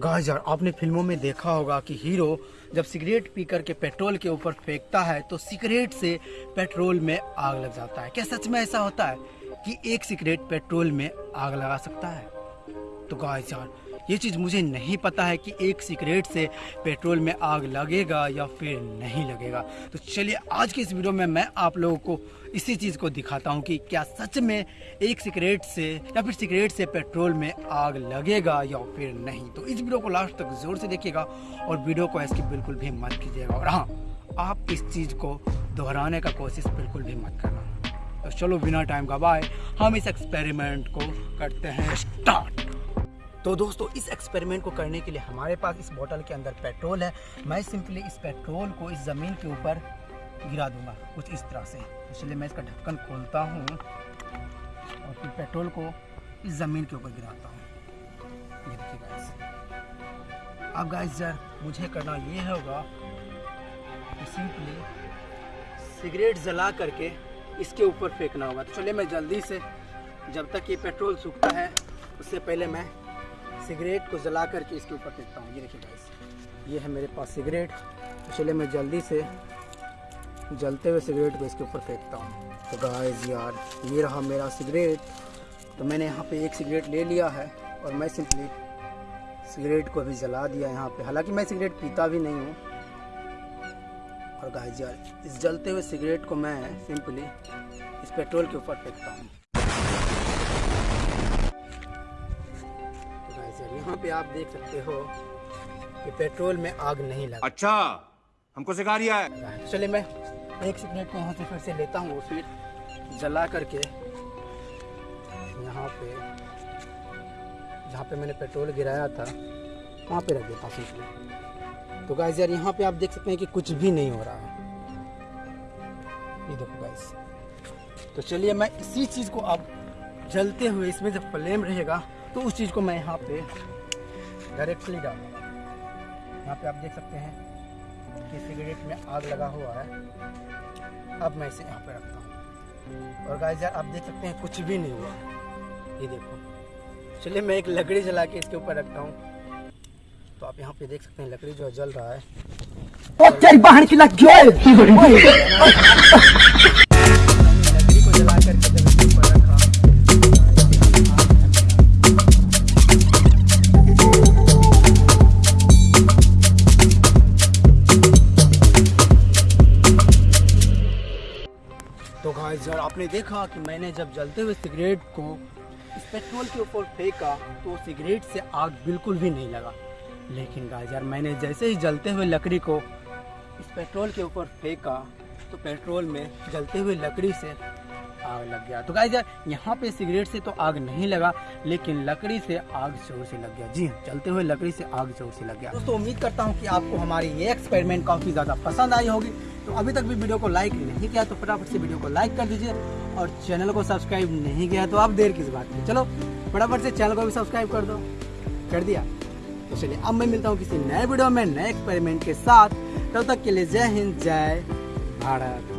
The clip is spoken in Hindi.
गाइस यार, आपने फ़िल्मों में देखा होगा कि हीरो जब सिगरेट पी करके पेट्रोल के ऊपर फेंकता है तो सिगरेट से पेट्रोल में आग लग जाता है। क्या सच में ऐसा होता है कि एक सिगरेट पेट्रोल में आग लगा सकता है? तो गाइस यार ये चीज़ मुझे नहीं पता है कि एक सिगरेट से पेट्रोल में आग लगेगा या फिर नहीं लगेगा। तो चलिए, आज के इस वीडियो में मैं आप लोगों को इसी चीज़ को दिखाता हूँ कि क्या सच में एक सिगरेट से या फिर सिगरेट से पेट्रोल में आग लगेगा या फिर नहीं। तो इस वीडियो को लास्ट तक ज़ोर से देखिएगा और वीडियो को ऐसे बिल्कुल भी मत कीजिएगा। और हाँ आप इस चीज़ को दोहराने का कोशिश बिल्कुल भी मत करना। तो चलो, बिना टाइम का बाय हम इस एक्सपेरिमेंट को करते हैं स्टार्ट तो दोस्तों, इस एक्सपेरिमेंट को करने के लिए हमारे पास इस बोतल के अंदर पेट्रोल है। मैं सिंपली इस पेट्रोल को इस ज़मीन के ऊपर गिरा दूँगा, कुछ इस तरह से। इसलिए मैं इसका ढक्कन खोलता हूँ और फिर पेट्रोल को इस ज़मीन के ऊपर गिराता हूँ। ये देखिए गाइस अब गाइस यार मुझे करना ये होगा कि सिंपली सिगरेट जला करके इसके ऊपर फेंकना होगा। तो चलिए मैं जल्दी से, जब तक ये पेट्रोल सूखता है, उससे पहले मैं सिगरेट को जला करके इसके ऊपर फेंकता हूँ। ये देखिए गाइस ये है मेरे पास सिगरेट। तो चलिए मैं जल्दी से जलते हुए सिगरेट को इसके ऊपर फेंकता हूँ। तो गाइस यार, ये रहा मेरा सिगरेट। तो मैंने यहाँ पे एक सिगरेट ले लिया है और मैं सिंपली सिगरेट को भी जला दिया यहाँ पे। हालाँकि मैं सिगरेट पीता भी नहीं हूँ। और गाइस यार, इस जलते हुए सिगरेट को मैं सिंपली इस पेट्रोल के ऊपर फेंकता हूँ। पे आप देख सकते हो कि पेट्रोल में आग नहीं लगा। अच्छा हमको सिखा रिया है। चलिए मैं एक सिगरेट को यहाँ से फिर से लेता हूँ फिर जला करके। यहाँ पे जहाँ पे मैंने पेट्रोल गिराया था वहाँ पे रख देता हूँ सिंपली तो गाइस यार यहाँ पे आप देख सकते हैं कि कुछ भी नहीं हो रहा है। ये देखो गाइस तो चलिए मैं इसी चीज़ को अब जलते हुए इसमें जब फ्लेम रहेगा तो उस चीज़ को मैं यहाँ पे डायरेक्टली डालूँगा यहाँ पे आप देख सकते हैं कि सिगरेट में आग लगा हुआ है। अब मैं इसे यहाँ पे रखता हूँ। और गाइस यार आप देख सकते हैं कुछ भी नहीं हुआ। ये देखो। चलिए मैं एक लकड़ी जला के इसके ऊपर रखता हूँ। तो आप यहाँ पे देख सकते हैं लकड़ी जो है जल रहा है। यार आपने देखा कि मैंने जब जलते हुए सिगरेट को इस पेट्रोल के ऊपर फेंका तो सिगरेट से आग बिल्कुल भी नहीं लगा। लेकिन गाइस यार, मैंने जैसे ही जलते हुए लकड़ी को इस पेट्रोल के ऊपर फेंका तो पेट्रोल में जलते हुए लकड़ी से आग लग गया। तो गाइस यहाँ पे सिगरेट से तो आग नहीं लगा, लेकिन लकड़ी से आग ज़ोर से लग गया। जी हाँ जलते हुए लकड़ी से आग ज़ोर से लग गया। दोस्तों, उम्मीद करता हूँ कि आपको हमारी ये एक्सपेरिमेंट काफ़ी ज़्यादा पसंद आई होगी। तो अभी तक भी वीडियो को लाइक नहीं किया तो फटाफट से वीडियो को लाइक कर दीजिए और चैनल को सब्सक्राइब नहीं किया तो आप देर किस बात की। चलो, फटाफट से चैनल को भी सब्सक्राइब कर दो। कर दिया? तो चलिए, अब मैं मिलता हूँ किसी नए वीडियो में, नए एक्सपेरिमेंट के साथ। तब तक के लिए जय हिंद, जय भारत।